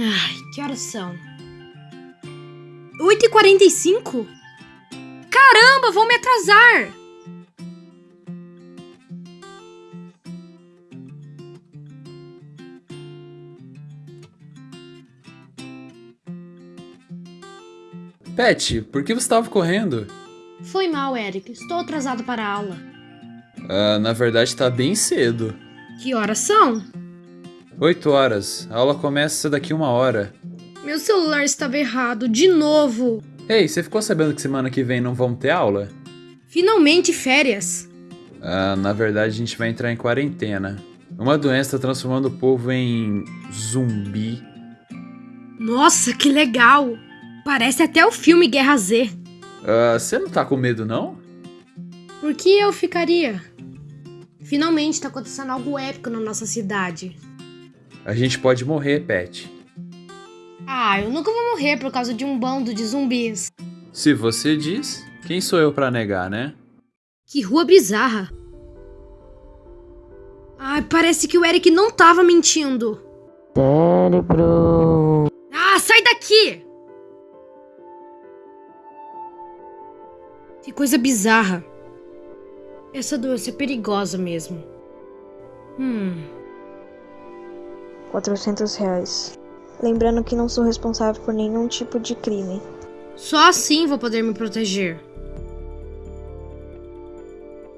Ai, que horas são? 8h45? Caramba, vou me atrasar! Pet, por que você estava correndo? Foi mal, Eric. Estou atrasado para a aula. Ah, na verdade tá bem cedo. Que horas são? 8 horas. A aula começa daqui uma hora. Meu celular estava errado, de novo. Ei, você ficou sabendo que semana que vem não vamos ter aula? Finalmente férias. Ah, na verdade a gente vai entrar em quarentena. Uma doença tá transformando o povo em zumbi. Nossa, que legal! Parece até o filme Guerra Z. Ah, você não tá com medo, não? Por que eu ficaria? Finalmente está acontecendo algo épico na nossa cidade. A gente pode morrer, Pet. Ah, eu nunca vou morrer por causa de um bando de zumbis. Se você diz, quem sou eu pra negar, né? Que rua bizarra. Ai, parece que o Eric não tava mentindo. Cérebro. Ah, sai daqui! Que coisa bizarra. Essa doença é perigosa mesmo. Hum. 400 reais. Lembrando que não sou responsável por nenhum tipo de crime. Só assim vou poder me proteger.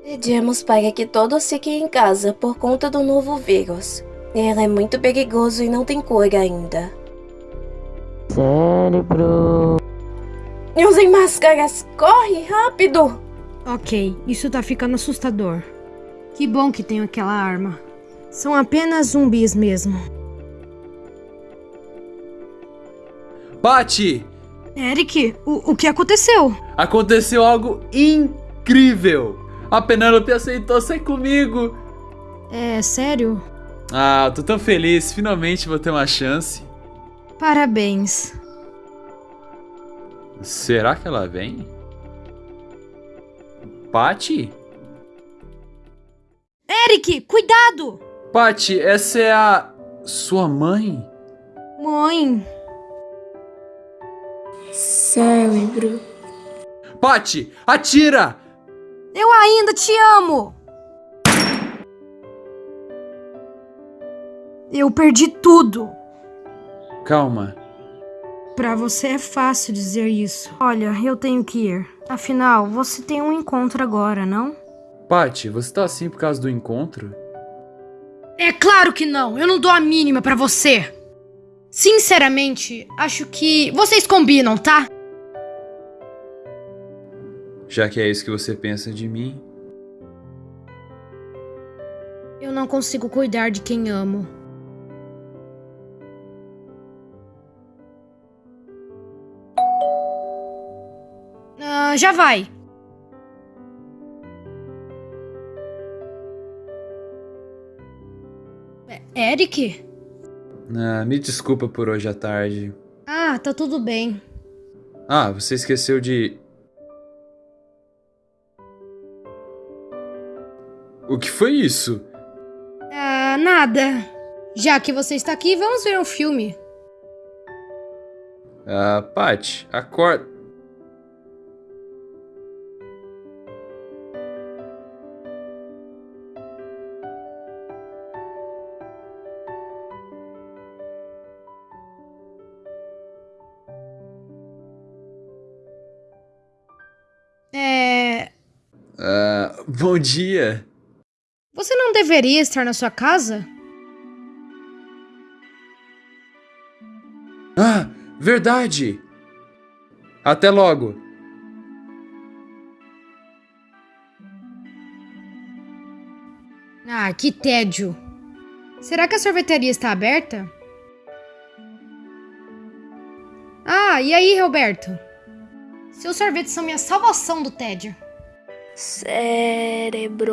Pedimos para que todos fiquem em casa por conta do novo vírus. Ele é muito perigoso e não tem cura ainda. Cérebro. Usem máscaras! Corre, rápido! Ok, isso tá ficando assustador. Que bom que tenho aquela arma. São apenas zumbis mesmo. Pati! Eric, o, o que aconteceu? Aconteceu algo incrível! A Penélope aceitou sair comigo! É sério? Ah, tô tão feliz, finalmente vou ter uma chance. Parabéns. Será que ela vem? Pati? Eric, cuidado! Pati, essa é a sua mãe? Mãe. Cérebro. Pati, atira! Eu ainda te amo! Eu perdi tudo. Calma. Pra você é fácil dizer isso. Olha, eu tenho que ir. Afinal, você tem um encontro agora, não? Pati, você tá assim por causa do encontro? É claro que não. Eu não dou a mínima pra você. Sinceramente, acho que vocês combinam, tá? Já que é isso que você pensa de mim. Eu não consigo cuidar de quem amo. Ah, já vai. É, Eric? Ah, me desculpa por hoje à tarde. Ah, tá tudo bem. Ah, você esqueceu de. O que foi isso? Ah, nada. Já que você está aqui, vamos ver um filme. Ah, Pat, acorda. É. Ah, bom dia. Deveria estar na sua casa? Ah, verdade! Até logo! Ah, que tédio. Será que a sorveteria está aberta? Ah, e aí, Roberto? Seus sorvetes são minha salvação do tédio. Cérebro.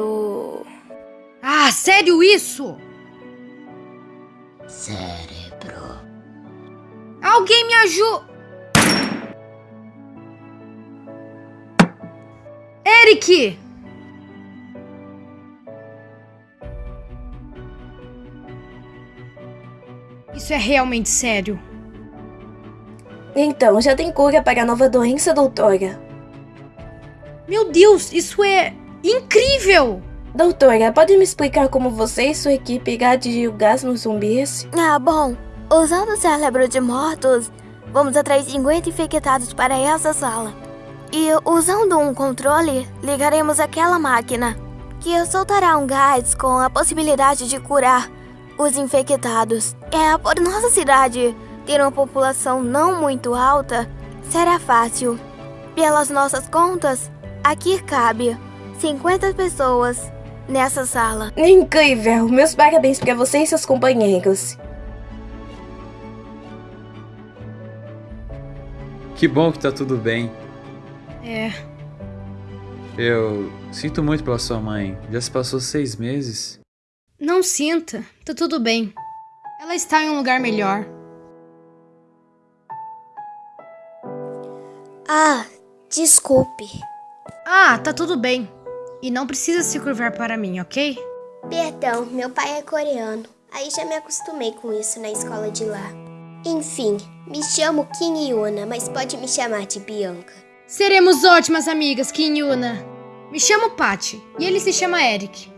Ah, sério isso? Cérebro. Alguém me ajuda! Eric! Isso é realmente sério. Então, já tem cura para a nova doença, doutora. Meu Deus, isso é incrível! Doutora, pode me explicar como você e sua equipe irá o gás nos zumbis? Ah, bom. Usando o cérebro de mortos, vamos atrair 50 infectados para essa sala. E usando um controle, ligaremos aquela máquina, que soltará um gás com a possibilidade de curar os infectados. É, por nossa cidade ter uma população não muito alta, será fácil. Pelas nossas contas, aqui cabe 50 pessoas nessa sala. Incrível! Meus parabéns para você e seus companheiros. Que bom que tá tudo bem. É. Eu sinto muito pela sua mãe. Já se passou seis meses. Não sinta, tá tudo bem. Ela está em um lugar melhor. Ah, desculpe. Ah, tá tudo bem. E não precisa se curvar para mim, ok? Perdão, meu pai é coreano. Aí já me acostumei com isso na escola de lá. Enfim, me chamo Kim Yuna, mas pode me chamar de Bianca. Seremos ótimas amigas, Kim Yuna. Me chamo Patty e ele se chama Eric.